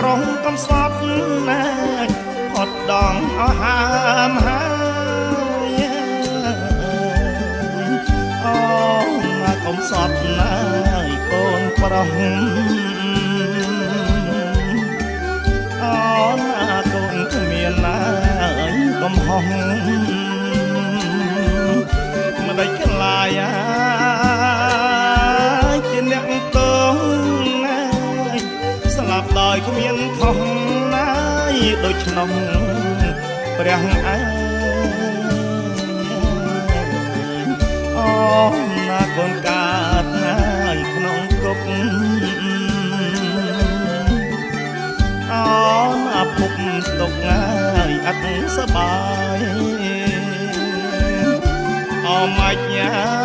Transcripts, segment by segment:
ួនប្រុងកំសត់ណាអត់ដងអស់ហាមហើយអូមកកំសត់ណាយកូនប្រុង ដូច្នោះព្រះអើយអូណាកូនកាតណាយក្នុងគុកអូណាពុកទុកងាយអត់សបាយអមាច់ញា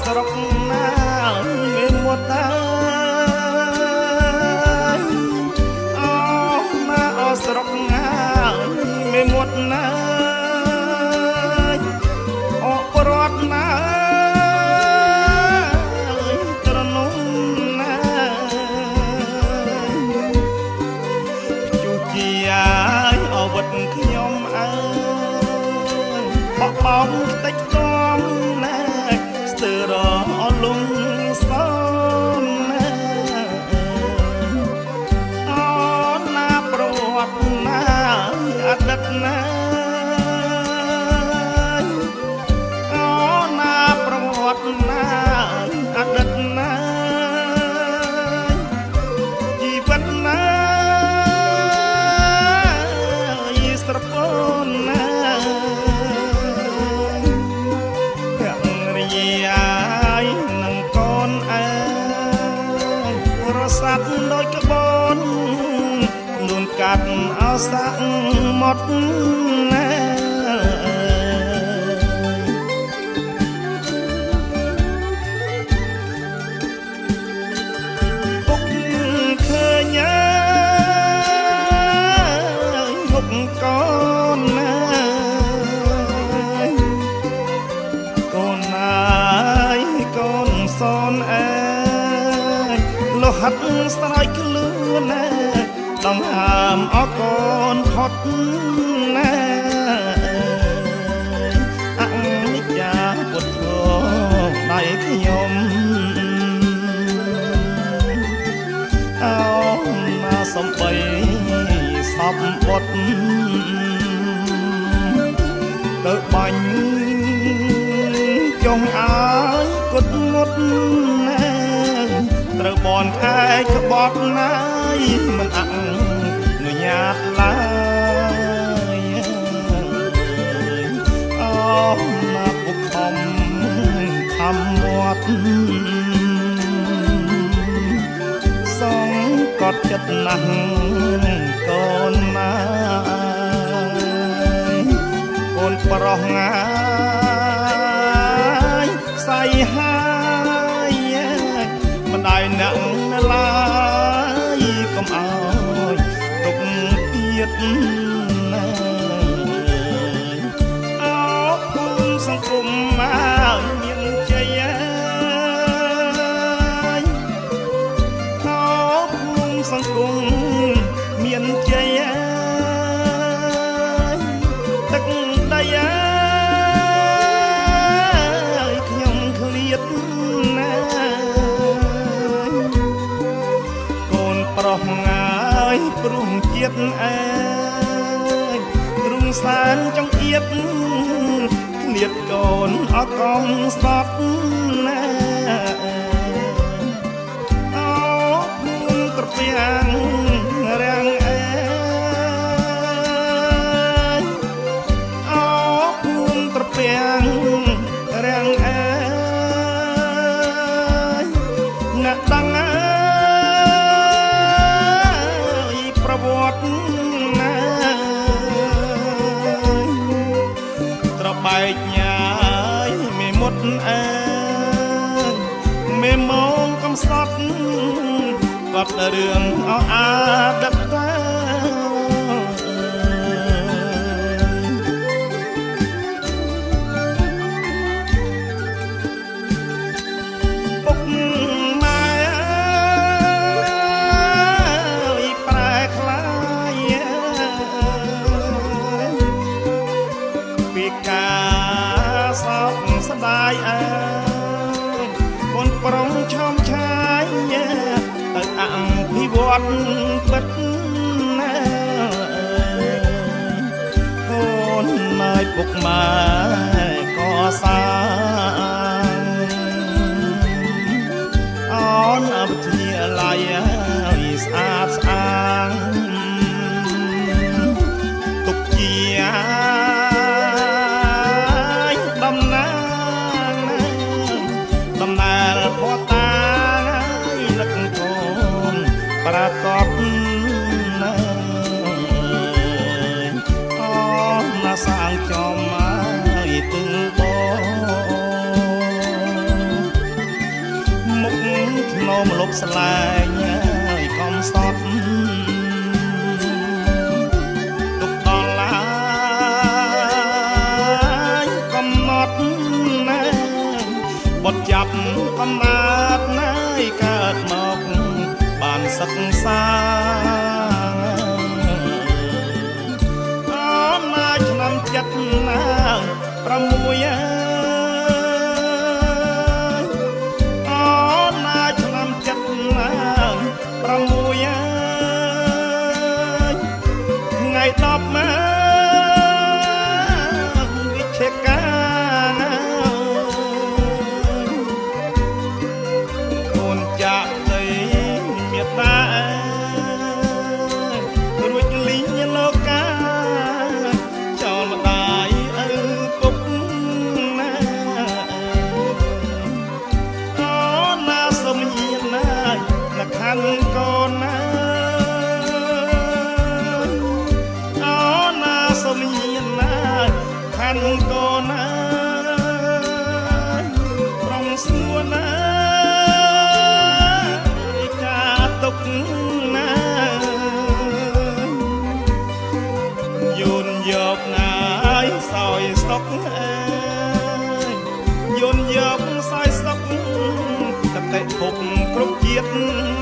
ស្រុកណាមានមុតតាអូណាអស្រុកណាមានមុតណាអប្រត់ណា រសាត់ដូចក្បូននួនកាត់អោសាក់មកណា ហាត់ស្រ័យខ្លួនណាដងហាមអកូនផុតណាអនិច្ចាពុទ្ធោដៃខ្ញុំអោណាសំបីសពបុតទៅបាញ់ចុងអើយគុតមុតណា ត្រូវបនខែក្បត់ណាយមិនអនុញ្ញាតឡើយអូណាពុកខំខំមាត់សងកត់ចិត្តណាស់កូនណាកូនប្រុសងា ទៀតណាអោគុំសង្គមមកមានជ័យហើយខោភូមិសង្គមមានជ័យទឹកដីអើយខ្ញុំឃ្លាតណាស់កូនប្រុសងាយព្រោះ ជាតិអើយទ្រុងសានចង្អៀតឃ្លាតកូនអត់កំសត់ណាអោភូមិត្រពាំងរាំង បែកញ៉ាយមេមុតអើយមេមងកំសត់គាត់រឿងអអាដដឹកតា ស្ដាយអើយកូនប្រុងឈំឆាយទៅអភិវឌ្ឍពិតណាអូនម៉ែពុកម៉ែក៏សា តំណាលផតានឹកកូនប្រកបណាអូនណាសាងចំឲ្យទឹងបងមុខធ្នមលប់ស្លែងឲ្យកុំសត់ ចាប់កំណាត់ណាយកើតមកបានសិក្សាអមណាឆ្នាំចិត្តណា6អើយអូនណាឆ្នាំចិត្តណា6អើយថ្ងៃ10ម កអើយយន់យកសាយសក់តតិភពគ្រប់ជាតិ